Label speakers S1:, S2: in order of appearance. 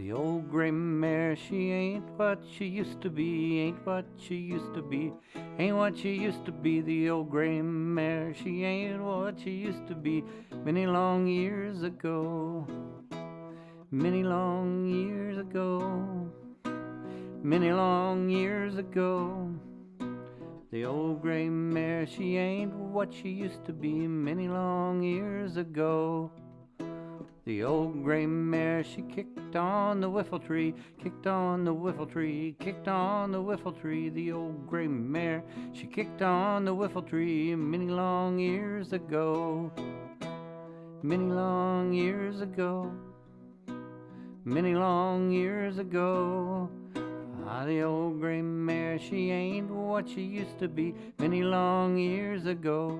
S1: The old gray mare, she ain't what she used to be, ain't what she used to be, ain't what she used to be. The old gray mare, she ain't what she used to be many long years ago. Many long years ago, many long years ago. The old gray mare, she ain't what she used to be many long years ago. The old gray mare, she kicked on the whiffle tree, kicked on the whiffle tree, kicked on the whiffle tree. The old gray mare, she kicked on the whiffle tree many long years ago. Many long years ago. Many long years ago. Ah, the old gray mare, she ain't what she used to be many long years ago.